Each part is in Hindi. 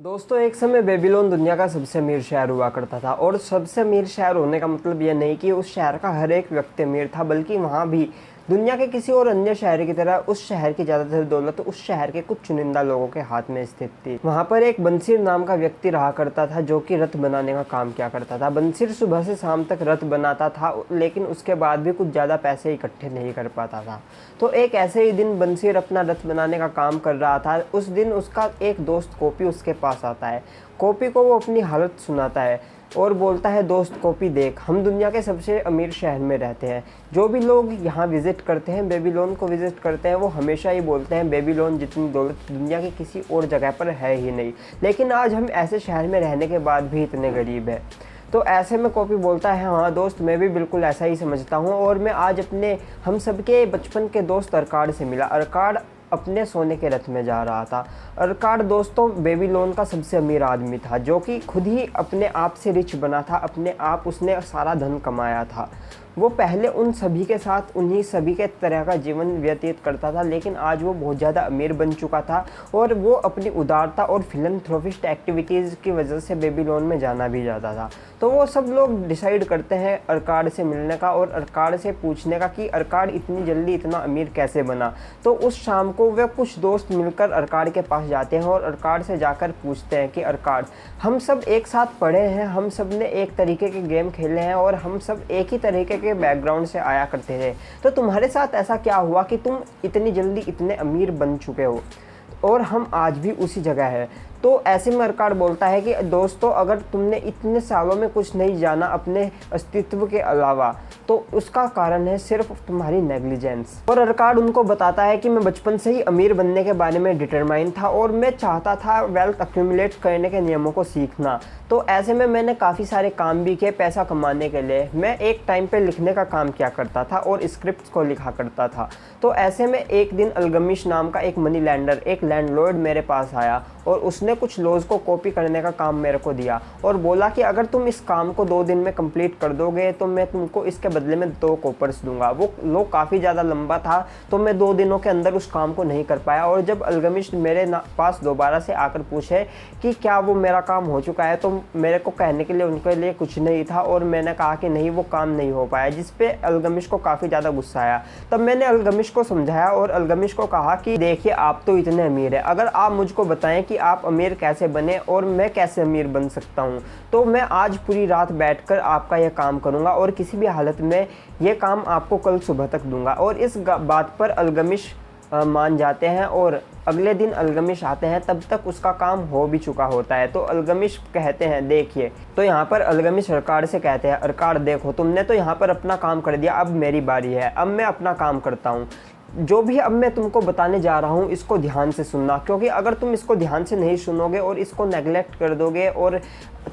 दोस्तों, एक समय बेबीलोन दुनिया का सबसे अमीर शहर हुआ करता था और सबसे अमीर शहर होने का मतलब यह नहीं कि उस शहर का हर एक व्यक्ति अमीर था, बल्कि वहाँ भी दुनिया के किसी और अन्य शहर की तरह उस शहर की ज़्यादातर दौलत उस शहर के कुछ चुनिंदा लोगों के हाथ में स्थित थी। वहाँ पर एक बंसीर नाम का व्यक्ति रहा करता था जो कि रथ बनाने का काम किया करता था। बंसीर सुबह से शाम तक रथ बनाता था, लेकिन उसके बाद भी कुछ ज़्यादा पैसे इकट्ठे नहीं कर पाता था। तो एक ऐसे ही दिन बंसीर अपना रथ बनाने का काम कर रहा था। उस दिन उसका एक दोस्त कॉपी उसके पास आता है। कॉपी को वो अपनी हालत सुनाता है। और बोलता है, दोस्त कॉपी देख, हम दुनिया के सबसे अमीर शहर में रहते हैं। जो भी लोग यहाँ विज़िट करते हैं, बेबीलोन को विज़िट करते हैं, वो हमेशा ही बोलते हैं, बेबीलोन जितनी दौलत दुनिया की किसी और जगह पर है ही नहीं। लेकिन आज हम ऐसे शहर में रहने के बाद भी इतने गरीब हैं। तो ऐसे में कॉपी बोलता है हाँ दोस्त, मैं भी बिल्कुल ऐसा ही समझता हूँ और मैं आज अपने, हम सबके बचपन के दोस्त अरकाड से मिला। अरकाड अपने सोने के रथ में जा रहा था। अरकार दोस्तों, बेबीलोन का सबसे अमीर आदमी था, जो कि खुद ही अपने आप से रिच बना था, अपने आप उसने सारा धन कमाया था। वो पहले उन सभी के साथ, उन्हीं सभी के तरह का जीवन व्यतीत करता था, लेकिन आज वो बहुत ज़्यादा अमीर बन चुका था और वो अपनी उदारता और फिलंथ्रोफिस्ट एक्टिविटीज़ की वजह से बेबी बेबीलोन में जाना भी जाता था। तो वो सब लोग डिसाइड करते हैं अरकाड से मिलने का और अरकाड से पूछने का कि अरकाड इतनी जल्दी इतना अमीर कैसे बना। तो उस शाम को वे कुछ दोस्त मिलकर अरकाड के पास जाते हैं और अरकाड से जाकर पूछते हैं कि, अरकाड, हम सब एक साथ पढ़े हैं, हम सबने एक तरीके के गेम खेले हैं और हम सब एक ही तरीके के बैकग्राउंड से आया करते थे तो तुम्हारे साथ ऐसा क्या हुआ कि तुम इतनी जल्दी इतने अमीर बन चुके हो? और हम आज भी उसी जगह है। तो ऐसे में अरकाड बोलता है कि, दोस्तों, अगर तुमने इतने सालों में कुछ नहीं जाना अपने अस्तित्व के अलावा तो उसका कारण है सिर्फ़ तुम्हारी नेग्लिजेंस और अरकाड उनको बताता है कि मैं बचपन से ही अमीर बनने के बारे में डिटरमाइन था और मैं चाहता था वेल्थ अक्यूमुलेट करने के नियमों को सीखना। तो ऐसे में मैंने काफ़ी सारे काम भी किए पैसा कमाने के लिए। मैं एक टाइम पे लिखने का काम किया करता था और स्क्रिप्ट को लिखा करता था। तो ऐसे में एक दिन अलगमिश नाम का एक मनी लैंडर एक लैंडलॉर्ड मेरे पास आया और उसने कुछ लॉज को कॉपी करने का काम मेरे को दिया और बोला कि अगर तुम इस काम को दो दिन में कंप्लीट कर दोगे तो मैं तुमको इसके बदले में दो कॉपर्स दूँगा। वो लो काफ़ी ज़्यादा लंबा था तो मैं दो दिनों के अंदर उस काम को नहीं कर पाया और जब अलगमिश मेरे पास दोबारा से आकर पूछे कि क्या वो मेरा काम हो चुका है तो मेरे को कहने के लिए, उनके लिए कुछ नहीं था और मैंने कहा कि नहीं, वो काम नहीं हो पाया जिस पे अलगमिश को काफ़ी ज़्यादा गुस्सा आया। तब मैंने अलगमिश को समझाया और अलगमिश को कहा कि, देखिए, आप तो इतने अमीर हैं। अगर आप मुझको बताएँ कि आप अमीर कैसे बने और मैं कैसे अमीर बन सकता हूँ तो मैं आज पूरी रात बैठ आपका यह काम करूँगा और किसी भी हालत में ये काम आपको कल सुबह तक दूँगा। और इस बात पर अलगमिश मान जाते हैं और अगले दिन अलगमिश आते हैं, तब तक उसका काम हो भी चुका होता है। तो अलगमिश कहते हैं, देखिए तो यहाँ पर अलगमिश अरकार से कहते हैं अरकार देखो, तुमने तो यहाँ पर अपना काम कर दिया, अब मेरी बारी है, अब मैं अपना काम करता हूँ। जो भी अब मैं तुमको बताने जा रहा हूँ, इसको ध्यान से सुनना। क्योंकि अगर तुम इसको ध्यान से नहीं सुनोगे और इसको नेगलेक्ट कर दोगे और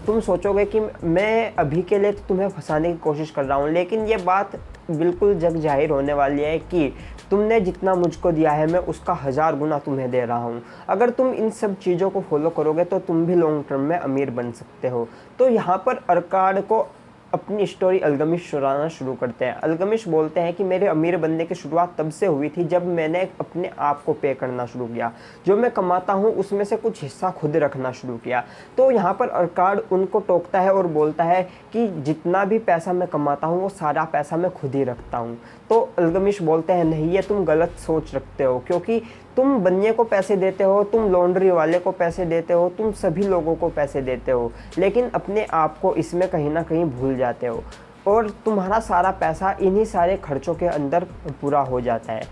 तुम सोचोगे कि मैं अभी के लिए तो तुम्हें फंसाने की कोशिश कर रहा हूँ, लेकिन ये बात बिल्कुल जग ज़ाहिर होने वाली है कि तुमने जितना मुझको दिया है, मैं उसका हज़ार गुना तुम्हें दे रहा हूँ। अगर तुम इन सब चीज़ों को फॉलो करोगे तो तुम भी लॉन्ग टर्म में अमीर बन सकते हो। तो यहाँ पर अरकाड को अपनी स्टोरी अलगमिश सुनाना शुरू करते हैं। अलगमिश बोलते हैं कि मेरे अमीर बनने की शुरुआत तब से हुई थी जब मैंने अपने आप को पे करना शुरू किया। जो मैं कमाता हूँ, उसमें से कुछ हिस्सा खुद रखना शुरू किया। तो यहाँ पर अरकार्ड उनको टोकता है और बोलता है कि जितना भी पैसा मैं कमाता हूँ, वो सारा पैसा मैं खुद ही रखता हूँ। तो अलगमिश बोलते हैं, नहीं, ये तुम गलत सोच रखते हो, क्योंकि तुम बनिए को पैसे देते हो, तुम लॉन्ड्री वाले को पैसे देते हो, तुम सभी लोगों को पैसे देते हो, लेकिन अपने आप को इसमें कहीं ना कहीं भूल जाते हो और तुम्हारा सारा पैसा इन्हीं सारे खर्चों के अंदर पूरा हो जाता है।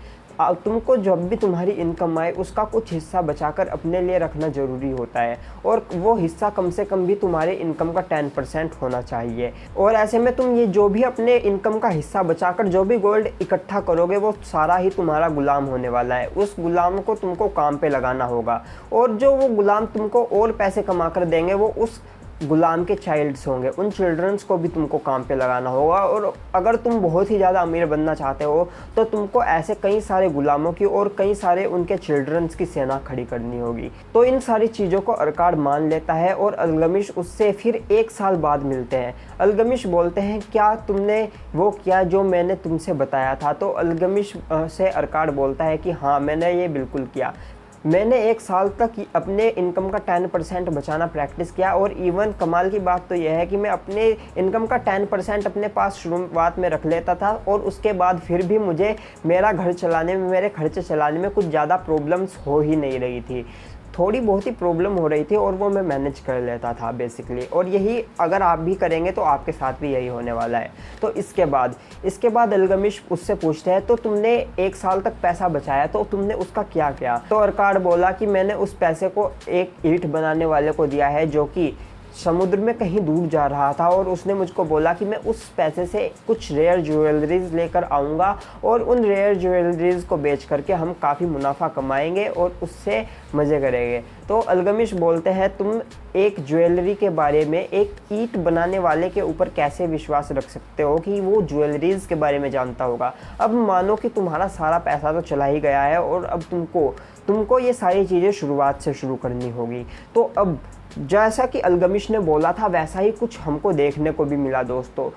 तुमको जब भी तुम्हारी इनकम आए, उसका कुछ हिस्सा बचाकर अपने लिए रखना ज़रूरी होता है। और वो हिस्सा कम से कम भी तुम्हारे इनकम का टेन परसेंट होना चाहिए। और ऐसे में तुम ये जो भी अपने इनकम का हिस्सा बचाकर जो भी गोल्ड इकट्ठा करोगे, वो सारा ही तुम्हारा गुलाम होने वाला है। उस गुलाम को तुमको काम पे लगाना होगा। और जो वो गुलाम तुमको और पैसे कमा कर देंगे, वो उस गुलाम के चाइल्ड्स होंगे। उन चिल्ड्रंस को भी तुमको काम पे लगाना होगा और अगर तुम बहुत ही ज़्यादा अमीर बनना चाहते हो तो तुमको ऐसे कई सारे गुलामों की और कई सारे उनके चिल्ड्रंस की सेना खड़ी करनी होगी। तो इन सारी चीज़ों को अरकाड मान लेता है और अलगमिश उससे फिर एक साल बाद मिलते हैं। अलगमिश बोलते हैं, क्या तुमने वो किया जो मैंने तुमसे बताया था? तो अलगमिश से अरकाड बोलता है कि हाँ मैंने ये बिल्कुल किया। मैंने एक साल तक अपने इनकम का टेन परसेंट बचाना प्रैक्टिस किया और इवन कमाल की बात तो यह है कि मैं अपने इनकम का टेन परसेंट अपने पास शुरुआत में रख लेता था और उसके बाद फिर भी मुझे मेरा घर चलाने में, मेरे खर्चे चलाने में कुछ ज़्यादा प्रॉब्लम्स हो ही नहीं रही थी। थोड़ी बहुत ही प्रॉब्लम हो रही थी और वो मैं मैनेज कर लेता था बेसिकली और यही अगर आप भी करेंगे तो आपके साथ भी यही होने वाला है। तो इसके बाद इसके बाद अलगमिश उससे पूछते हैं तो तुमने एक साल तक पैसा बचाया तो तुमने उसका क्या किया? तो अरकार बोला कि, मैंने उस पैसे को एक ईट बनाने वाले को दिया है, जो कि समुद्र में कहीं दूर जा रहा था और उसने मुझको बोला कि मैं उस पैसे से कुछ रेयर ज्वेलरीज लेकर आऊँगा और उन रेयर ज्वेलरीज को बेच करके हम काफ़ी मुनाफा कमाएँगे और उससे मज़े करेंगे। तो अलगमिश बोलते हैं, तुम एक ज्वेलरी के बारे में एक ईट बनाने वाले के ऊपर कैसे विश्वास रख सकते हो कि वो ज्वेलरीज के बारे में जानता होगा? अब मानो कि तुम्हारा सारा पैसा तो चला ही गया है और अब तुमको तुमको ये सारी चीज़ें शुरुआत से शुरू करनी होगी। तो अब जैसा कि अलगमिश ने बोला था, वैसा ही कुछ हमको देखने को भी मिला दोस्तों।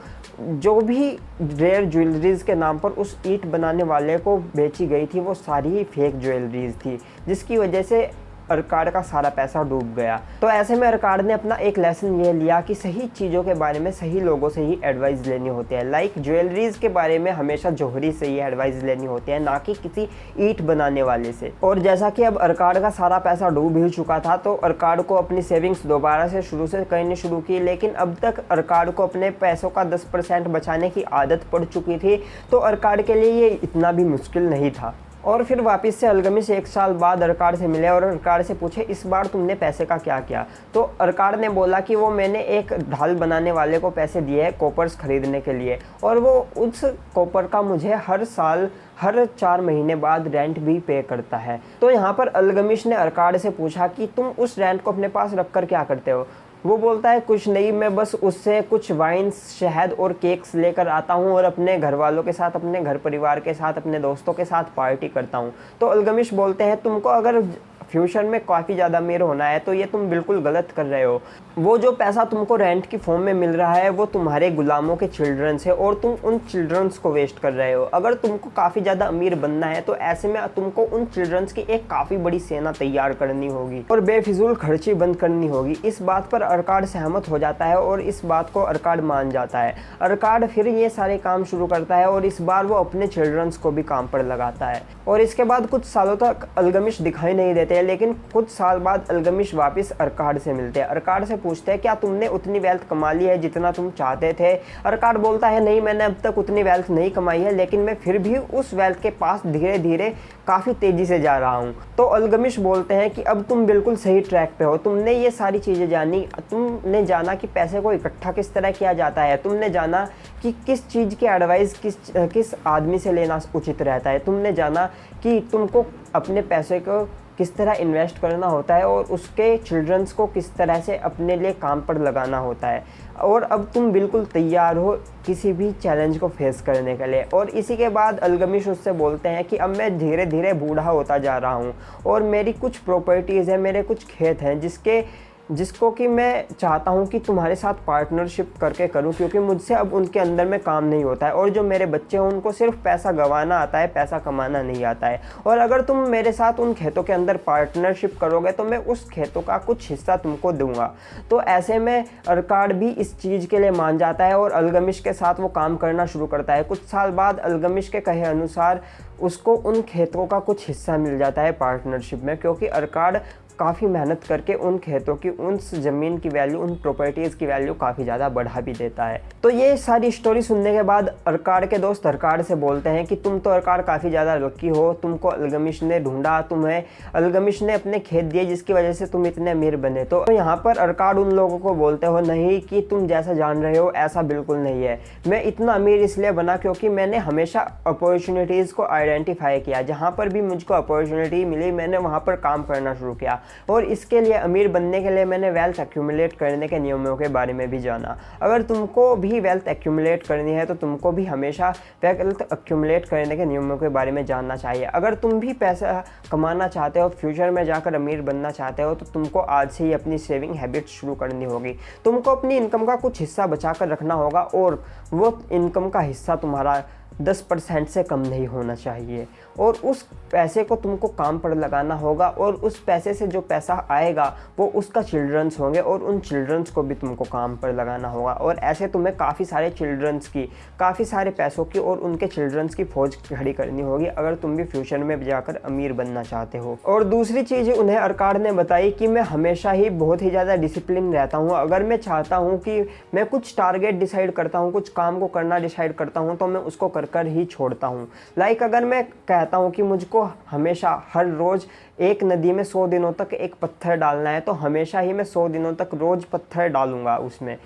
जो भी रेयर ज्वेलरीज के नाम पर उस ईट बनाने वाले को बेची गई थी, वो सारी ही फेक ज्वेलरीज थी, जिसकी वजह से अरकाड का सारा पैसा डूब गया। तो ऐसे में अरकाड ने अपना एक लेसन ये लिया कि सही चीज़ों के बारे में सही लोगों से ही एडवाइस लेनी होती है। लाइक ज्वेलरीज के बारे में हमेशा जोहरी से ही एडवाइस लेनी होती है, ना कि किसी ईट बनाने वाले से। और जैसा कि अब अरकाड का सारा पैसा डूब ही चुका था तो अरकाड को अपनी सेविंग्स दोबारा से शुरू से करनी शुरू की, लेकिन अब तक अरकाड को अपने पैसों का दस बचाने की आदत पड़ चुकी थी तो अरकाड के लिए ये इतना भी मुश्किल नहीं था। और फिर वापस से अलगमिश एक साल बाद अरकार से मिले और अरकार से पूछे, इस बार तुमने पैसे का क्या किया? तो अरकार ने बोला कि वो मैंने एक ढाल बनाने वाले को पैसे दिए हैं कॉपर्स खरीदने के लिए। और वो उस कॉपर का मुझे हर साल, हर चार महीने बाद रेंट भी पे करता है। तो यहाँ पर अलगमिश ने अरकार से पूछा कि तुम उस रेंट को अपने पास रख कर क्या करते हो? वो बोलता है, कुछ नहीं, मैं बस उससे कुछ वाइन्स शहद और केक्स लेकर आता हूँ और अपने घर वालों के साथ, अपने घर परिवार के साथ, अपने दोस्तों के साथ पार्टी करता हूँ। तो अलगमिश बोलते हैं, तुमको अगर फ्यूचर में काफ़ी ज़्यादा अमीर होना है तो ये तुम बिल्कुल गलत कर रहे हो। वो जो पैसा तुमको रेंट की फॉर्म में मिल रहा है, वो तुम्हारे गुलामों के चिल्ड्रंस है और तुम उन चिल्ड्रंस को वेस्ट कर रहे हो। अगर तुमको काफ़ी ज़्यादा अमीर बनना है तो ऐसे में तुमको उन चिल्ड्रंस की एक काफ़ी बड़ी सेना तैयार करनी होगी और बेफिजूल खर्ची बंद करनी होगी। इस बात पर अरकाड सहमत हो जाता है और इस बात को अरकाड मान जाता है। अरकाड फिर ये सारे काम शुरू करता है और इस बार वो अपने चिल्ड्रंस को भी काम पर लगाता है। और इसके बाद कुछ सालों तक अलगमिश दिखाई नहीं लेकिन कुछ साल बाद अलगमिश वापस अरकाड से मिलते हैं। अरकाड से पूछते हैं, क्या तुमने उतनी वेल्थ कमा ली है जितना तुम चाहते थे? अरकाड बोलता है, नहीं, मैंने अब तक उतनी वेल्थ नहीं कमाई है, लेकिन मैं फिर भी उस वेल्थ के पास धीरे धीरे काफ़ी तेज़ी से जा रहा हूँ। तो अलगमिश बोलते हैं कि, अब तुम बिल्कुल सही ट्रैक पे हो। तुमने ये सारी चीज़ें जानी, तुमने जाना कि पैसे को इकट्ठा किस तरह किया जाता है। तुमने जाना कि किस चीज़ की एडवाइस किस किस आदमी से लेना उचित रहता है। तुमने जाना कि तुमको अपने पैसे को किस तरह इन्वेस्ट करना होता है और उसके चिल्ड्रंस को किस तरह से अपने लिए काम पर लगाना होता है। और अब तुम बिल्कुल तैयार हो किसी भी चैलेंज को फेस करने के लिए। और इसी के बाद अलगमिश उससे बोलते हैं कि अब मैं धीरे धीरे बूढ़ा होता जा रहा हूँ और मेरी कुछ प्रॉपर्टीज़ हैं, मेरे कुछ खेत हैं जिसके जिसको कि मैं चाहता हूँ कि तुम्हारे साथ पार्टनरशिप करके करूँ, क्योंकि मुझसे अब उनके अंदर में काम नहीं होता है। और जो मेरे बच्चे हैं, उनको सिर्फ़ पैसा गंवाना आता है, पैसा कमाना नहीं आता है। और अगर तुम मेरे साथ उन खेतों के अंदर पार्टनरशिप करोगे तो मैं उस खेतों का कुछ हिस्सा तुमको दूँगा। तो ऐसे में अरकाड भी इस चीज़ के लिए मान जाता है और अलगमिश के साथ वो काम करना शुरू करता है। कुछ साल बाद अलगमिश के कहे अनुसार उसको उन खेतों का कुछ हिस्सा मिल जाता है पार्टनरशिप में, क्योंकि अरकाड काफ़ी मेहनत करके उन खेतों की, उन ज़मीन की वैल्यू उन प्रॉपर्टीज़ की वैल्यू काफ़ी ज़्यादा बढ़ा भी देता है। तो ये सारी स्टोरी सुनने के बाद अरकार के दोस्त अरकार से बोलते हैं कि तुम तो अरकार काफ़ी ज़्यादा लकी हो, तुमको अलगमिश ने ढूंढा, तुम्हें अलगमिश ने अपने खेत दिए जिसकी वजह से तुम इतने अमीर बने। तो यहाँ पर अरकार उन लोगों को बोलते हो, नहीं कि तुम जैसा जान रहे हो, ऐसा बिल्कुल नहीं है। मैं इतना अमीर इसलिए बना क्योंकि मैंने हमेशा अपॉर्चुनिटीज़ को आइडेंटिफाई किया। जहाँ पर भी मुझको अपॉर्चुनिटी मिली, मैंने वहाँ पर काम करना शुरू किया। और इसके लिए अमीर बनने के लिए मैंने वेल्थ एक्यूमुलेट करने के नियमों के बारे में भी जाना। अगर तुमको भी वेल्थ एक्यूमुलेट करनी है तो तुमको भी हमेशा वेल्थ एक्यूमुलेट करने के नियमों के बारे में जानना चाहिए। अगर तुम भी पैसा कमाना चाहते हो फ्यूचर में जाकर अमीर बनना चाहते हो तो तुमको आज से ही अपनी सेविंग हैबिट शुरू करनी होगी। तुमको अपनी इनकम का कुछ हिस्सा बचा कर रखना होगा, और वो इनकम का हिस्सा तुम्हारा दस परसेंट से कम नहीं होना चाहिए। और उस पैसे को तुमको काम पर लगाना होगा और उस पैसे से जो पैसा आएगा, वो उसका चिल्ड्रंस होंगे और उन चिल्ड्रंस को भी तुमको काम पर लगाना होगा। और ऐसे तुम्हें काफ़ी सारे चिल्ड्रंस की, काफ़ी सारे पैसों की और उनके चिल्ड्रंस की फौज खड़ी करनी होगी अगर तुम भी फ्यूचर में जाकर अमीर बनना चाहते हो। और दूसरी चीज़ उन्हें अरकार ने बताई कि मैं हमेशा ही बहुत ही ज़्यादा डिसिप्लिन रहता हूँ। अगर मैं चाहता हूँ कि मैं कुछ टारगेट डिसाइड करता हूँ, कुछ काम को करना डिसाइड करता हूँ तो मैं उसको कर कर ही छोड़ता हूँ। लाइक अगर मैं कहता हूँ कि मुझको हमेशा हर रोज़ एक नदी में सौ दिनों तक एक पत्थर डालना है तो हमेशा ही मैं सौ दिनों तक रोज़ पत्थर डालूँगा उसमें।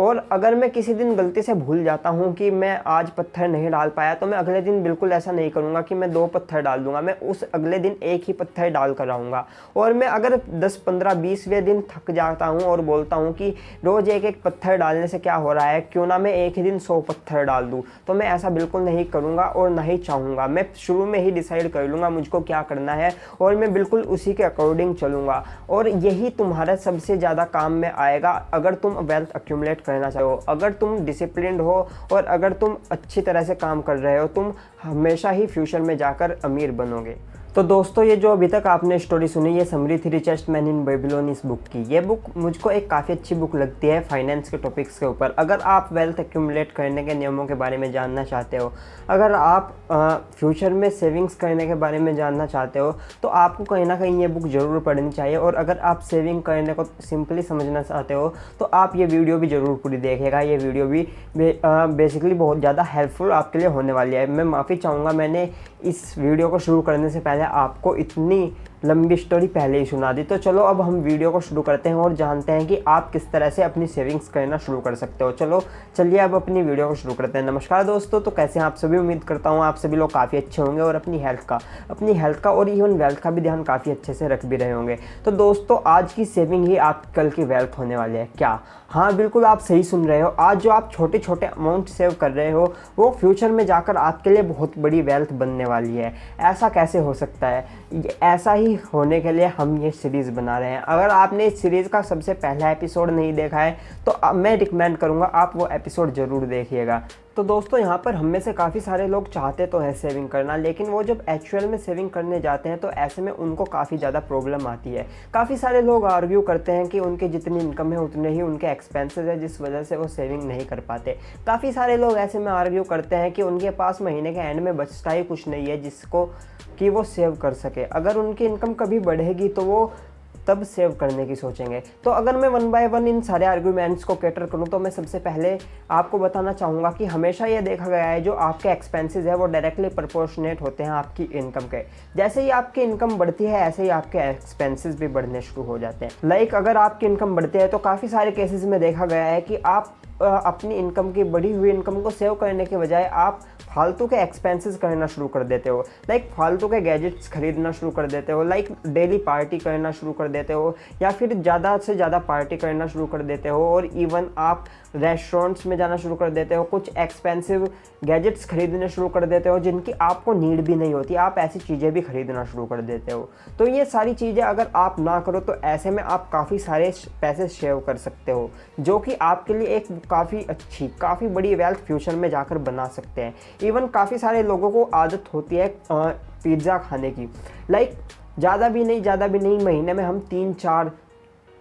और अगर मैं किसी दिन गलती से भूल जाता हूँ कि मैं आज पत्थर नहीं डाल पाया तो मैं अगले दिन बिल्कुल ऐसा नहीं करूँगा कि मैं दो पत्थर डाल दूँगा, मैं उस अगले दिन एक ही पत्थर डाल कर आऊँगा और मैं अगर 10 15 बीसवें दिन थक जाता हूँ और बोलता हूँ कि रोज़ एक एक पत्थर डालने से क्या हो रहा है, क्यों ना मैं एक ही दिन सौ पत्थर डाल दूँ तो मैं ऐसा बिल्कुल नहीं करूँगा और ना ही चाहूँगा। मैं शुरू में ही डिसाइड कर लूँगा मुझको क्या करना है और मैं बिल्कुल उसी के अकॉर्डिंग चलूँगा। और यही तुम्हारा सबसे ज़्यादा काम में आएगा, अगर तुम वेल्थ अक्यूमुलेट करना चाहो। अगर तुम डिसिप्लिन हो और अगर तुम अच्छी तरह से काम कर रहे हो, तुम हमेशा ही फ्यूचर में जाकर अमीर बनोगे। तो दोस्तों ये जो अभी तक आपने स्टोरी सुनी ये summary the richest man in Babylon इस बुक की। ये बुक मुझको एक काफ़ी अच्छी बुक लगती है फाइनेंस के टॉपिक्स के ऊपर। अगर आप वेल्थ एक्यूमुलेट करने के नियमों के बारे में जानना चाहते हो अगर आप आ, फ्यूचर में सेविंग्स करने के बारे में जानना चाहते हो तो आपको कहीं ना कहीं ये बुक ज़रूर पढ़नी चाहिए। और अगर आप सेविंग करने को सिंपली समझना चाहते हो तो आप ये वीडियो भी ज़रूर पूरी देखेगा ये वीडियो भी बेसिकली बहुत ज़्यादा हेल्पफुल आपके लिए होने वाली है। मैं माफ़ी चाहूँगा मैंने इस वीडियो को शुरू करने से पहले आपको इतनी लंबी स्टोरी पहले ही सुना दी। तो चलो, अब हम वीडियो को शुरू करते हैं और जानते हैं कि आप किस तरह से अपनी सेविंग्स करना शुरू कर सकते हो। चलो, चलिए अब अपनी वीडियो को शुरू करते हैं। नमस्कार दोस्तों तो कैसे हैं आप सभी? उम्मीद करता हूँ आप सभी लोग काफ़ी अच्छे होंगे और अपनी हेल्थ का, अपनी हेल्थ का और इवन वेल्थ का भी ध्यान काफ़ी अच्छे से रख भी रहे होंगे। तो दोस्तों, आज की सेविंग ही आप कल की वेल्थ होने वाली है। क्या? हाँ बिल्कुल आप सही सुन रहे हो। आज जो आप छोटे छोटे अमाउंट सेव कर रहे हो, वो फ्यूचर में जाकर आपके लिए बहुत बड़ी वेल्थ बनने वाली है। ऐसा कैसे हो सकता है? ऐसा ही होने के लिए हम ये सीरीज़ बना रहे हैं। अगर आपने इस सीरीज़ का सबसे पहला एपिसोड नहीं देखा है तो मैं रिकमेंड करूँगा आप वो एपिसोड ज़रूर देखिएगा। तो दोस्तों, यहाँ पर हम में से काफ़ी सारे लोग चाहते तो हैं सेविंग करना, लेकिन वो जब एक्चुअल में सेविंग करने जाते हैं तो ऐसे में उनको काफ़ी ज़्यादा प्रॉब्लम आती है। काफ़ी सारे लोग आर्ग्यू करते हैं कि उनकी जितनी इनकम है, उतने ही उनके एक्सपेंसेस है, जिस वजह से वो सेविंग नहीं कर पाते। काफ़ी सारे लोग ऐसे में आर्ग्यू करते हैं कि उनके पास महीने के एंड में बचता ही कुछ नहीं है, जिसको कि वो सेव कर सके। अगर उनकी इनकम कभी बढ़ेगी तो वो तब सेव करने की सोचेंगे। तो अगर मैं वन बाय वन इन सारे आर्ग्यूमेंट्स को कैटर करूँ तो मैं सबसे पहले आपको बताना चाहूँगा कि हमेशा ये देखा गया है जो आपके एक्सपेंसेस है वो डायरेक्टली प्रोपोर्शनेट होते हैं आपकी इनकम के। जैसे ही आपकी इनकम बढ़ती है ऐसे ही आपके एक्सपेंसेस भी बढ़ने शुरू हो जाते हैं। लाइक like, अगर आपकी इनकम बढ़ती है तो काफ़ी सारे केसेस में देखा गया है कि आप अपनी इनकम की बढ़ी हुई इनकम को सेव करने के बजाय आप फालतू के एक्सपेंसेस करना शुरू कर देते हो। लाइक फालतू के गैजेट्स खरीदना शुरू कर देते हो। लाइक डेली पार्टी करना शुरू कर देते हो। या फिर ज़्यादा से ज़्यादा पार्टी करना शुरू कर देते हो। और इवन आप रेस्टोरेंट्स में जाना शुरू कर देते हो, कुछ एक्सपेंसिव गैजेट्स खरीदने शुरू कर देते हो, जिनकी आपको नीड भी नहीं होती, आप ऐसी चीज़ें भी खरीदना शुरू कर देते हो। तो ये सारी चीज़ें अगर आप ना करो तो ऐसे में आप काफ़ी सारे पैसे सेव कर सकते हो, जो कि आपके लिए एक काफ़ी अच्छी, काफ़ी बड़ी वेल्थ फ्यूचर में जाकर बना सकते हैं। इवन काफ़ी सारे लोगों को आदत होती है पिज़्ज़ा खाने की। लाइक ज़्यादा भी नहीं, ज़्यादा भी नहीं, महीने में हम तीन, चार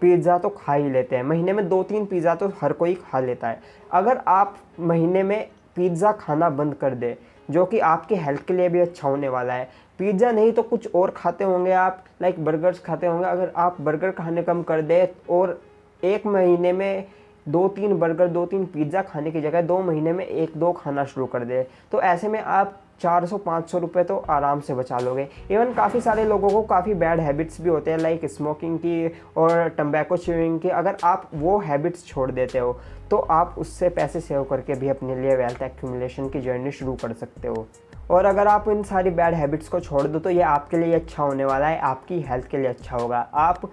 पिज़्ज़ा तो खा ही लेते हैं। महीने में दो तीन पिज़्ज़ा तो हर कोई खा लेता है। अगर आप महीने में पिज़्ज़ा खाना बंद कर दे, जो कि आपके हेल्थ के लिए भी अच्छा होने वाला है। पिज़्ज़ा नहीं तो कुछ और खाते होंगे आप, लाइक बर्गर्स खाते होंगे। अगर आप बर्गर खाने कम कर दे और एक महीने में दो तीन बर्गर दो तीन पिज़्ज़ा खाने की जगह दो महीने में एक दो खाना शुरू कर दे तो ऐसे में आप चार सौ, पाँच सौ रुपये तो आराम से बचा लोगे। इवन काफ़ी सारे लोगों को काफ़ी बैड हैबिट्स भी होते हैं लाइक स्मोकिंग की और टम्बैको च्यूइंग की। अगर आप वो हैबिट्स छोड़ देते हो तो आप उससे पैसे सेव करके भी अपने लिए वेल्थ एक्यूमुलेशन की जर्नी शुरू कर सकते हो। और अगर आप इन सारी बैड हैबिट्स को छोड़ दो तो ये आपके लिए अच्छा होने वाला है, आपकी हेल्थ के लिए अच्छा होगा। आप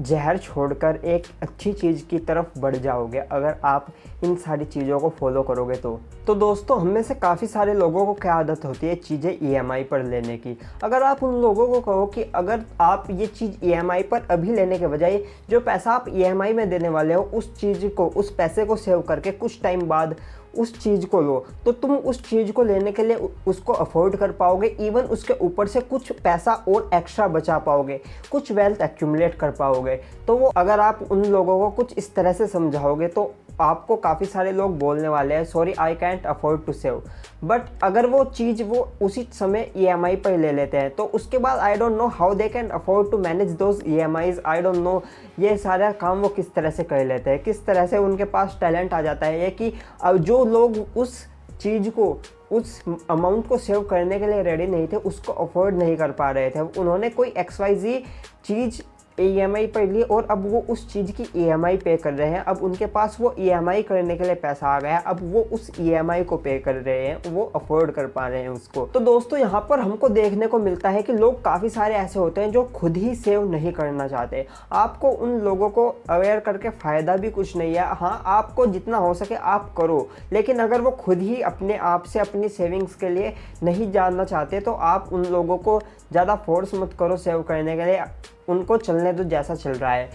जहर छोड़कर एक अच्छी चीज़ की तरफ़ बढ़ जाओगे, अगर आप इन सारी चीज़ों को फॉलो करोगे तो। तो दोस्तों, हम में से काफ़ी सारे लोगों को क्या आदत होती है चीज़ें ईएमआई e पर लेने की? अगर आप उन लोगों को कहो कि अगर आप ये चीज़ ईएमआई e पर अभी लेने के बजाय जो पैसा आप ईएमआई e में देने वाले हो, उस चीज़ को, उस पैसे को सेव करके कुछ टाइम बाद उस चीज़ को लो तो तुम उस चीज़ को लेने के लिए उसको अफोर्ड कर पाओगे इवन उसके ऊपर से कुछ पैसा और एक्स्ट्रा बचा पाओगे, कुछ वेल्थ एक्यूमलेट कर पाओगे। तो वो अगर आप उन लोगों को कुछ इस तरह से समझाओगे तो आपको काफ़ी सारे लोग बोलने वाले हैं sorry I can't afford to save but अगर वो चीज़ वो उसी समय ई एम आई पर ले लेते हैं तो उसके बाद I don't know how they can afford to manage those E M Is I don't know ये सारा काम वो किस तरह से कर लेते हैं, किस तरह से उनके पास टैलेंट आ जाता है, ये कि अब जो लोग उस चीज़ को, उस अमाउंट को सेव करने के लिए रेडी नहीं थे, उसको अफोर्ड नहीं कर पा रहे थे। उन्होंने कोई एक्स वाई जी चीज़ ई पर ली और अब वो उस चीज़ की आई पे कर रहे हैं। अब उनके पास वो आई करने के लिए पैसा आ गया अब वो उस आई को पे कर रहे हैं। वो अफोर्ड कर पा रहे हैं उसको। तो दोस्तों, यहाँ पर हमको देखने को मिलता है कि लोग काफ़ी सारे ऐसे होते हैं जो खुद ही सेव नहीं करना चाहते। आपको उन लोगों को अवेयर करके फ़ायदा भी कुछ नहीं है। हाँ आपको जितना हो सके आप करो। लेकिन अगर वो खुद ही अपने आप से, अपनी सेविंग्स के लिए नहीं जानना चाहते तो आप उन लोगों को ज़्यादा फोर्स मत करो सेव करने के लिए। उनको चलने दो जैसा चल रहा है।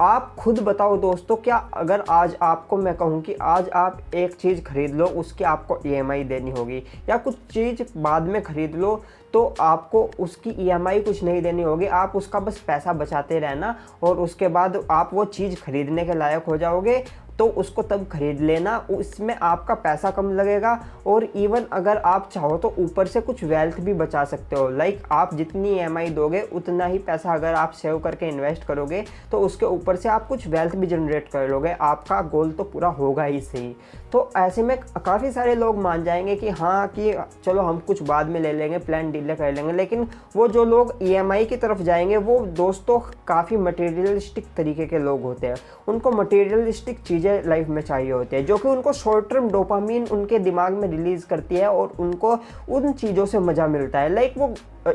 आप खुद बताओ दोस्तों, क्या अगर आज आपको मैं कहूँ कि आज आप एक चीज़ खरीद लो, उसकी आपको ईएमआई e देनी होगी, या कुछ चीज़ बाद में ख़रीद लो तो आपको उसकी ईएमआई e कुछ नहीं देनी होगी। आप उसका बस पैसा बचाते रहना और उसके बाद आप वो चीज़ खरीदने के लायक हो जाओगे तो उसको तब खरीद लेना। उसमें आपका पैसा कम लगेगा और इवन अगर आप चाहो तो ऊपर से कुछ वेल्थ भी बचा सकते हो। लाइक आप जितनी ई दोगे, उतना ही पैसा अगर आप सेव करके इन्वेस्ट करोगे तो उसके ऊपर से आप कुछ वेल्थ भी जनरेट कर लोगे। आपका गोल तो पूरा होगा ही सही। तो ऐसे में काफ़ी सारे लोग मान जाएँगे कि हाँ कि चलो हम कुछ बाद में ले लेंगे प्लान डीले कर लेंगे। लेकिन वो जो लोग ईएमआई की तरफ़ जाएँगे, वो दोस्तों काफ़ी मटेरियलिस्टिक तरीके के लोग होते हैं। उनको मटेरियलिस्टिक चीज़ें लाइफ में चाहिए होती है, जो कि उनको शॉर्ट टर्म डोपामीन उनके दिमाग में रिलीज़ करती है और उनको उन चीज़ों से मज़ा मिलता है। लाइक वो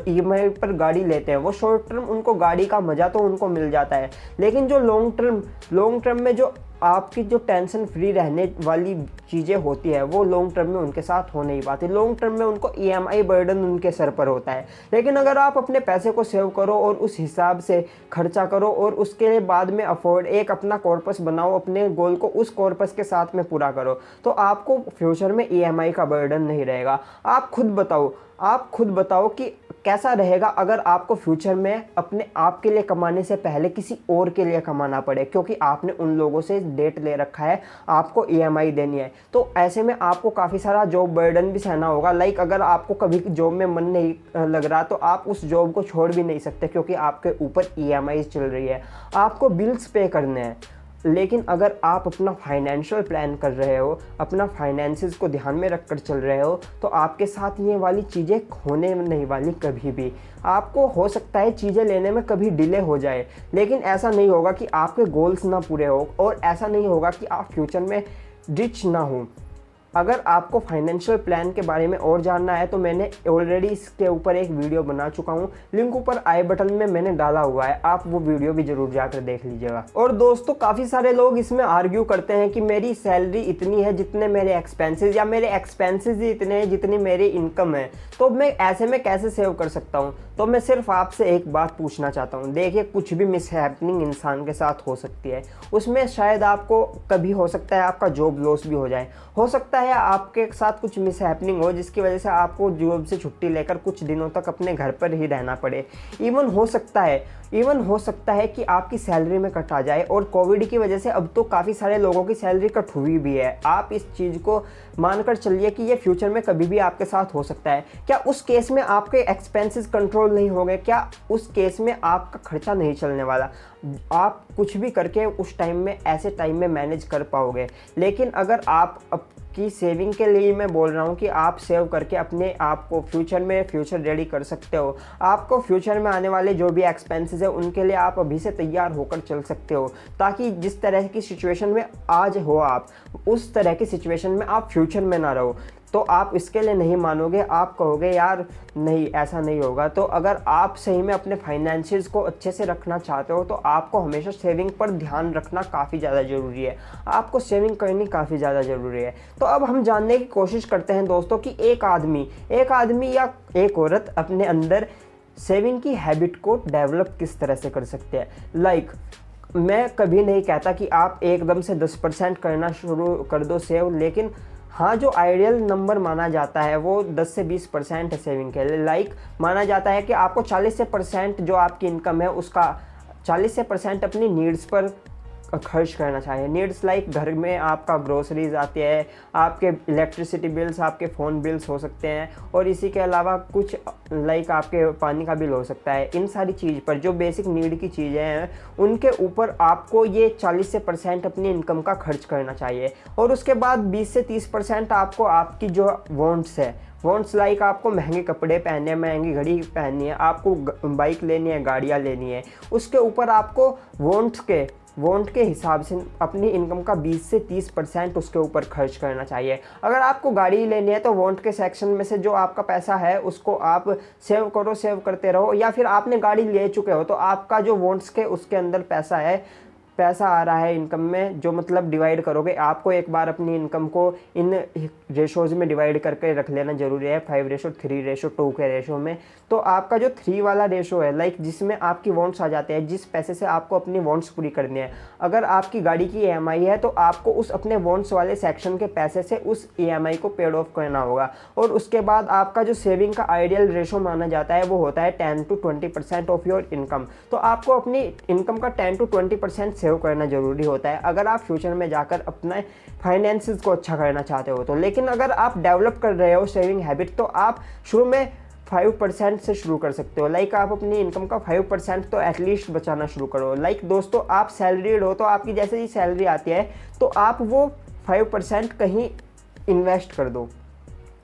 ईएमआई पर गाड़ी लेते हैं, वो शॉर्ट टर्म उनको गाड़ी का मज़ा तो उनको मिल जाता है। लेकिन जो लॉन्ग टर्म लॉन्ग टर्म में जो आपकी जो टेंशन फ्री रहने वाली चीज़ें होती है, वो लॉन्ग टर्म में उनके साथ हो नहीं पाती। लॉन्ग टर्म में उनको ई e बर्डन उनके सर पर होता है। लेकिन अगर आप अपने पैसे को सेव करो और उस हिसाब से खर्चा करो और उसके बाद में अफोर्ड एक अपना कॉर्पस बनाओ, अपने गोल को उस कॉर्पस के साथ में पूरा करो तो आपको फ्यूचर में ई e का बर्डन नहीं रहेगा। आप खुद बताओ, आप खुद बताओ कि कैसा रहेगा अगर आपको फ्यूचर में अपने आप के लिए कमाने से पहले किसी और के लिए कमाना पड़े? क्योंकि आपने उन लोगों से डेट ले रखा है, आपको ईएमआई e देनी है। तो ऐसे में आपको काफ़ी सारा जॉब बर्डन भी सहना होगा। लाइक अगर आपको कभी जॉब में मन नहीं लग रहा तो आप उस जॉब को छोड़ भी नहीं सकते क्योंकि आपके ऊपर ईएमआई चल रही है। आपको बिल्स पे करने हैं। लेकिन अगर आप अपना फाइनेंशियल प्लान कर रहे हो, अपना फाइनेंसिस को ध्यान में रख कर चल रहे हो तो आपके साथ ये वाली चीज़ें होने नहीं वाली कभी भी। आपको हो सकता है चीज़ें लेने में कभी डिले हो जाए, लेकिन ऐसा नहीं होगा कि आपके गोल्स ना पूरे हो, और ऐसा नहीं होगा कि आप फ्यूचर में रिच ना हो। अगर आपको फाइनेंशियल प्लान के बारे में और जानना है तो मैंने ऑलरेडी इसके ऊपर एक वीडियो बना चुका हूँ। लिंक ऊपर आई बटन में मैंने डाला हुआ है। आप वो वीडियो भी ज़रूर जाकर देख लीजिएगा। और दोस्तों, काफ़ी सारे लोग इसमें आर्ग्यू करते हैं कि मेरी सैलरी इतनी है जितने मेरे एक्सपेंसेस या मेरे एक्सपेंसेस ही इतने हैं जितनी मेरी इनकम है। तो मैं, ऐसे में कैसे सेव कर सकता हूँ? तो मैं सिर्फ़ आपसे एक बात पूछना चाहता हूँ। देखिए, कुछ भी मिसहैपनिंग इंसान के साथ हो सकती है। उसमें शायद आपको कभी हो सकता है आपका जॉब लॉस भी हो जाए। हो सकता है आपके साथ कुछ मिसहैपनिंग हो, जिसकी वजह से आपको जॉब से छुट्टी लेकर कुछ दिनों तक अपने घर पर ही रहना पड़े। इवन हो सकता है। इवन हो सकता है कि आपकी सैलरी में कट आ जाए और कोविड की वजह से अब तो काफ़ी सारे लोगों की सैलरी कट हुई भी है। आप इस चीज़ को मानकर चलिए कि ये फ्यूचर में कभी भी आपके साथ हो सकता है। क्या उस केस में आपके एक्सपेंसेस कंट्रोल नहीं होंगे? क्या उस केस में आपका खर्चा नहीं चलने वाला? आप कुछ भी करके उस टाइम में, ऐसे टाइम में मैनेज कर पाओगे। लेकिन अगर आप की सेविंग के लिए मैं बोल रहा हूँ कि आप सेव करके अपने आप को फ्यूचर में फ्यूचर रेडी कर सकते हो। आपको फ्यूचर में आने वाले जो भी एक्सपेंसेस है, उनके लिए आप अभी से तैयार होकर चल सकते हो, ताकि जिस तरह की सिचुएशन में आज हो आप, उस तरह की सिचुएशन में आप फ्यूचर में ना रहो। तो आप इसके लिए नहीं मानोगे आप कहोगे यार नहीं ऐसा नहीं होगा। तो अगर आप सही में अपने फाइनेंशियल्स को अच्छे से रखना चाहते हो तो आपको हमेशा सेविंग पर ध्यान रखना काफ़ी ज़्यादा ज़रूरी है। आपको सेविंग करनी काफ़ी ज़्यादा ज़रूरी है। तो अब हम जानने की कोशिश करते हैं दोस्तों कि एक आदमी एक आदमी या एक औरत अपने अंदर सेविंग की हैबिट को डेवलप किस तरह से कर सकते हैं। लाइक like, मैं कभी नहीं कहता कि आप एकदम से 10 परसेंट करना शुरू कर दो सेव लेकिन हाँ जो आइडियल नंबर माना जाता है, वो 10 से 20 परसेंट है सेविंग के लिए। लाइक माना जाता है कि आपको 40 से परसेंट जो आपकी इनकम है, उसका 40 से परसेंट अपनी नीड्स पर खर्च करना चाहिए। नीड्स लाइक घर में आपका ग्रोसरीज आती है, आपके इलेक्ट्रिसिटी बिल्स आपके फ़ोन बिल्स हो सकते हैं और इसी के अलावा कुछ लाइक आपके पानी का बिल हो सकता है। इन सारी चीज़ पर जो बेसिक नीड की चीज़ें हैं, उनके ऊपर आपको ये 40 से परसेंट अपनी इनकम का खर्च करना चाहिए। और उसके बाद 20 से 30 परसेंट आपको आपकी जो वॉन्ट्स है वॉन्ट्स लाइक आपको महँगे कपड़े पहनने हैं महँगी घड़ी पहननी है, आपको बाइक लेनी है, गाड़ियाँ लेनी है, उसके ऊपर आपको वॉन्ट्स के वॉन्ट के हिसाब से अपनी इनकम का 20 से 30 परसेंट उसके ऊपर खर्च करना चाहिए। अगर आपको गाड़ी लेनी है तो वॉन्ट के सेक्शन में से जो आपका पैसा है, उसको आप सेव करो, सेव करते रहो। या फिर आपने गाड़ी ले चुके हो तो आपका जो वॉन्ट्स के उसके अंदर पैसा है पैसा आ रहा है इनकम में, जो मतलब डिवाइड करोगे, आपको एक बार अपनी इनकम को इन रेशोज़ में डिवाइड करके रख लेना ज़रूरी है five ratio three ratio two के रेशो में। तो आपका जो थ्री वाला रेशो है लाइक जिसमें आपकी वॉन्ट्स आ जाते हैं, जिस पैसे से आपको अपनी वॉन्ट्स पूरी करनी है। अगर आपकी गाड़ी की ईएमआई है तो आपको उस अपने वॉन्ट्स वाले सेक्शन के पैसे से उस ईएमआई को पेड ऑफ़ करना होगा। और उसके बाद आपका जो सेविंग का आइडियल रेशो माना जाता है, वो होता है ten to twenty percent of your income तो आपको अपनी इनकम का ten to twenty percent save करना ज़रूरी होता है। अगर आप फ्यूचर में जाकर अपने फाइनेंसिस को अच्छा करना चाहते हो तो। लेकिन अगर आप डेवलप कर रहे हो सेविंग हैबिट तो आप शुरू में फाइव परसेंट से शुरू कर सकते हो। लाइक आप अपनी इनकम का फाइव परसेंट तो एटलीस्ट बचाना शुरू करो। लाइक दोस्तों, आप सैलरीड हो तो आपकी जैसे ही सैलरी आती है तो आप वो फाइव परसेंट कहीं इन्वेस्ट कर दो।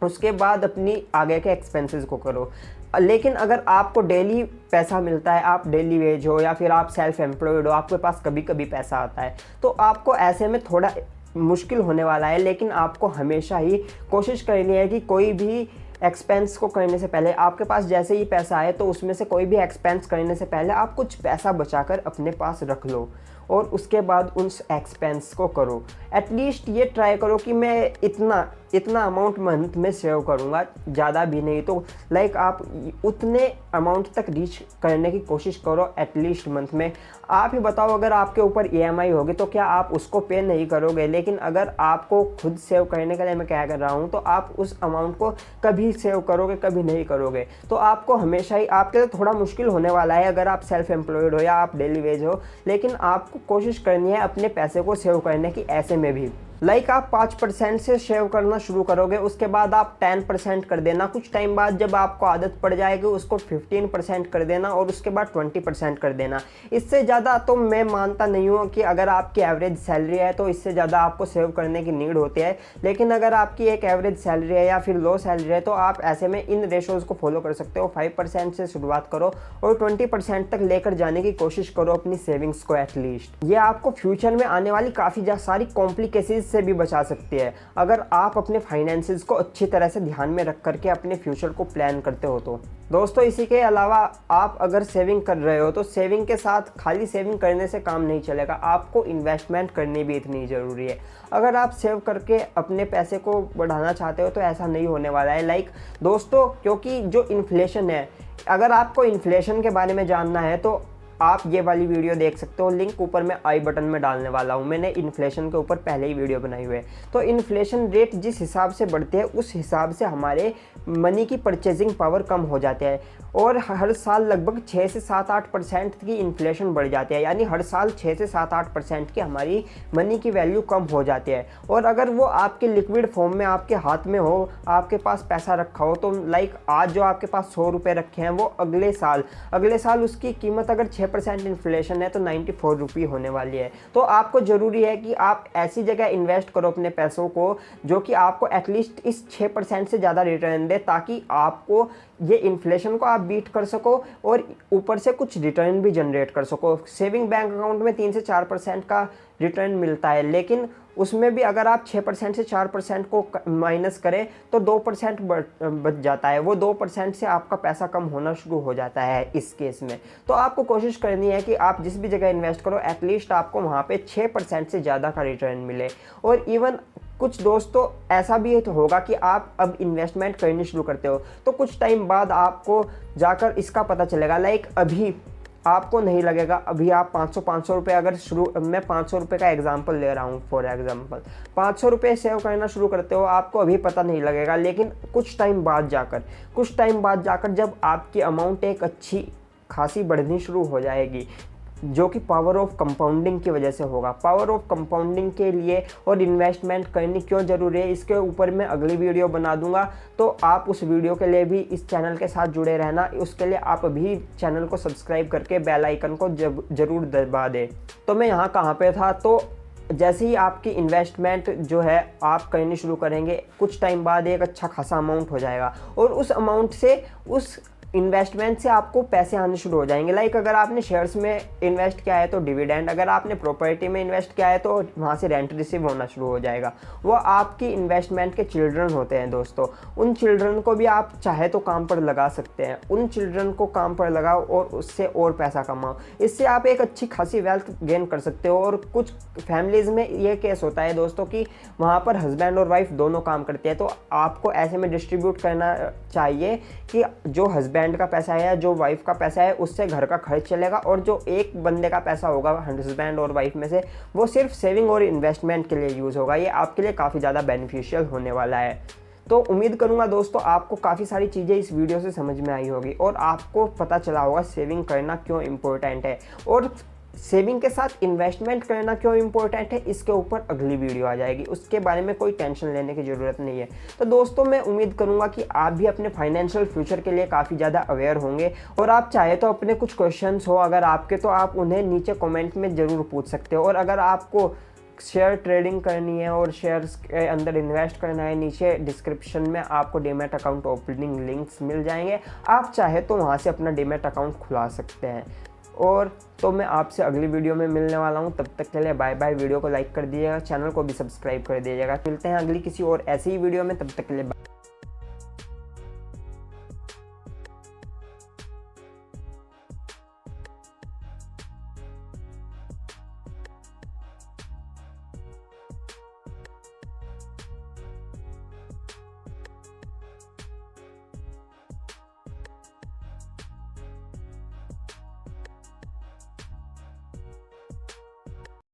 उसके बाद अपनी आगे के एक्सपेंसेस को करो। लेकिन अगर आपको डेली पैसा मिलता है, आप डेली वेज हो या फिर आप सेल्फ एम्प्लॉयड हो, आपके पास कभी कभी पैसा आता है तो आपको ऐसे में थोड़ा मुश्किल होने वाला है, लेकिन आपको हमेशा ही कोशिश करनी है कि कोई भी एक्सपेंस को करने से पहले, आपके पास जैसे ही पैसा आए तो उसमें से कोई भी एक्सपेंस करने से पहले आप कुछ पैसा बचाकर अपने पास रख लो और उसके बाद उस एक्सपेंस को करो। एटलीस्ट ये ट्राई करो कि मैं इतना इतना अमाउंट मंथ में सेव करूँगा, ज़्यादा भी नहीं तो लाइक आप उतने अमाउंट तक रीच करने की कोशिश करो एटलीस्ट मंथ में। आप ही बताओ, अगर आपके ऊपर ई e होगी तो क्या आप उसको पे नहीं करोगे? लेकिन अगर आपको खुद सेव करने के लिए मैं क्या कर रहा हूँ तो आप उस अमाउंट को कभी सेव करोगे, कभी नहीं करोगे। तो आपको हमेशा ही, आपके लिए थोड़ा मुश्किल होने वाला है अगर आप सेल्फ एम्प्लॉयड हो या आप डेली वेज हो, लेकिन आपको कोशिश करनी है अपने पैसे को सेव करने की, ऐसे में भी। लाइक like आप पाँच परसेंट से सेव करना शुरू करोगे, उसके बाद आप टेन परसेंट कर देना। कुछ टाइम बाद जब आपको आदत पड़ जाएगी, उसको फिफ्टीन परसेंट कर देना और उसके बाद ट्वेंटी परसेंट कर देना। इससे ज़्यादा तो मैं मानता नहीं हूँ कि अगर आपकी एवरेज सैलरी है तो इससे ज़्यादा आपको सेव करने की नीड होती है। लेकिन अगर आपकी एक एवरेज सैलरी है या फिर लो सैलरी है तो आप ऐसे में इन रेशोज़ को फॉलो कर सकते हो। फाइव से शुरुआत करो और ट्वेंटी तक लेकर जाने की कोशिश करो अपनी सेविंग्स को एटलीस्ट ये आपको फ्यूचर में आने वाली काफ़ी सारी कॉम्प्लिकेशन से भी बचा सकती है। अगर आप अपने फाइनेंसिस को अच्छी तरह से ध्यान में रख करके अपने फ्यूचर को प्लान करते हो तो। दोस्तों, इसी के अलावा आप अगर सेविंग कर रहे हो तो सेविंग के साथ खाली सेविंग करने से काम नहीं चलेगा। आपको इन्वेस्टमेंट करनी भी इतनी ज़रूरी है। अगर आप सेव करके अपने पैसे को बढ़ाना चाहते हो तो ऐसा नहीं होने वाला है। लाइक दोस्तों, क्योंकि जो इन्फ्लेशन है, अगर आपको इन्फ्लेशन के बारे में जानना है तो आप ये वाली वीडियो देख सकते हो। लिंक ऊपर मैं आई बटन में डालने वाला हूँ। मैंने इन्फ्लेशन के ऊपर पहले ही वीडियो बनाई हुई है। तो इन्फ्लेशन रेट जिस हिसाब से बढ़ते हैं, उस हिसाब से हमारे मनी की परचेजिंग पावर कम हो जाती है। और हर साल लगभग छः से सात आठ परसेंट की इन्फ्लेशन बढ़ जाती है। यानी हर साल छः से सात आठ परसेंट की हमारी मनी की वैल्यू कम हो जाती है। और अगर वो आपके लिक्विड फॉर्म में, आपके हाथ में हो, आपके पास पैसा रखा हो तो लाइक आज जो आपके पास सौ रुपये रखे हैं, वो अगले साल अगले साल उसकी कीमत अगर छः परसेंट इन्फ्लेशन है तो नाइन्टी फोर रुपी होने वाली है। तो आपको ज़रूरी है कि आप ऐसी जगह इन्वेस्ट करो अपने पैसों को, जो कि आपको एटलीस्ट इस छः परसेंट से ज़्यादा रिटर्न दे, ताकि आपको ये इन्फ्लेशन को आप बीट कर सको और ऊपर से कुछ रिटर्न भी जनरेट कर सको। सेविंग बैंक अकाउंट में तीन से चार परसेंट का रिटर्न मिलता है, लेकिन उसमें भी अगर आप छः परसेंट से चार परसेंट को माइनस करें तो दो परसेंट बच जाता है। वो दो परसेंट से आपका पैसा कम होना शुरू हो जाता है इस केस में। तो आपको कोशिश करनी है कि आप जिस भी जगह इन्वेस्ट करो एटलीस्ट आपको वहाँ पे छः परसेंट से ज़्यादा का रिटर्न मिले। और इवन कुछ दोस्तों, ऐसा भी तो होगा कि आप अब इन्वेस्टमेंट करनी शुरू करते हो। तो कुछ टाइम बाद आपको जाकर इसका पता चलेगा लाइक अभी आपको नहीं लगेगा, अभी आप 500 500 रुपए अगर शुरू, मैं 500 रुपए का एग्जांपल ले रहा हूँ फॉर एग्जांपल 500 रुपए सेव करना शुरू करते हो, आपको अभी पता नहीं लगेगा, लेकिन कुछ टाइम बाद जाकर, कुछ टाइम बाद जाकर जब आपकी अमाउंट एक अच्छी खासी बढ़नी शुरू हो जाएगी जो कि पावर ऑफ़ कंपाउंडिंग की वजह से होगा। पावर ऑफ़ कंपाउंडिंग के लिए और इन्वेस्टमेंट करनी क्यों ज़रूरी है, इसके ऊपर मैं अगली वीडियो बना दूँगा। तो आप उस वीडियो के लिए भी इस चैनल के साथ जुड़े रहना। उसके लिए आप अभी चैनल को सब्सक्राइब करके बेल आइकन को ज़रूर दबा दें। तो मैं यहाँ कहाँ पर था? तो जैसे ही आपकी इन्वेस्टमेंट जो है, आप करनी शुरू करेंगे, कुछ टाइम बाद एक अच्छा खासा अमाउंट हो जाएगा। और उस अमाउंट से उस इन्वेस्टमेंट से आपको पैसे आने शुरू हो जाएँगे। लाइक अगर आपने शेयर्स में इन्वेस्ट किया है तो डिविडेंड अगर आपने प्रॉपर्टी में इन्वेस्ट किया है तो वहाँ से रेंट रिसीव होना शुरू हो जाएगा। वो आपकी इन्वेस्टमेंट के चिल्ड्रन होते हैं दोस्तों। उन चिल्ड्रन को भी आप चाहे तो काम पर लगा सकते हैं। उन चिल्ड्रन को काम पर लगाओ और उससे और पैसा कमाओ। इससे आप एक अच्छी खासी वेल्थ गेन कर सकते हो और कुछ फैमिलीज़ में ये केस होता है दोस्तों कि वहाँ पर हस्बैंड और वाइफ दोनों काम करते हैं। तो आपको ऐसे में डिस्ट्रीब्यूट करना चाहिए कि जो हस्बैंड बैंड का पैसा है या जो वाइफ का पैसा है, उससे घर का खर्च चलेगा और जो एक बंदे का पैसा होगा हस्बैंड और वाइफ में से, वो सिर्फ़ सेविंग और इन्वेस्टमेंट के लिए यूज़ होगा। ये आपके लिए काफ़ी ज़्यादा बेनिफिशियल होने वाला है। तो उम्मीद करूँगा दोस्तों, आपको काफ़ी सारी चीज़ें इस वीडियो से समझ में आई होगी और आपको पता चला होगा सेविंग करना क्यों इम्पोर्टेंट है। और सेविंग के साथ इन्वेस्टमेंट करना क्यों इम्पोर्टेंट है? इसके ऊपर अगली वीडियो आ जाएगी। उसके बारे में कोई टेंशन लेने की ज़रूरत नहीं है। तो दोस्तों, मैं उम्मीद करूँगा कि आप भी अपने फाइनेंशियल फ्यूचर के लिए काफ़ी ज़्यादा अवेयर होंगे। और आप चाहे तो अपने कुछ क्वेश्चन हो, अगर आपके तो आप उन्हें नीचे कॉमेंट में ज़रूर पूछ सकते हो। और अगर आपको शेयर ट्रेडिंग करनी है और शेयर्स के अंदर इन्वेस्ट करना है, नीचे डिस्क्रिप्शन में आपको डीमेट अकाउंट ओपनिंग लिंक्स मिल जाएँगे। आप चाहे तो वहाँ से अपना डीमेट अकाउंट खुला सकते हैं। और तो मैं आपसे अगली वीडियो में मिलने वाला हूँ। तब तक के लिए बाय बाय वीडियो को लाइक कर दीजिएगा चैनल को भी सब्सक्राइब कर दीजिएगा। मिलते हैं अगली किसी और ऐसी ही वीडियो में। तब तक के लिए बाय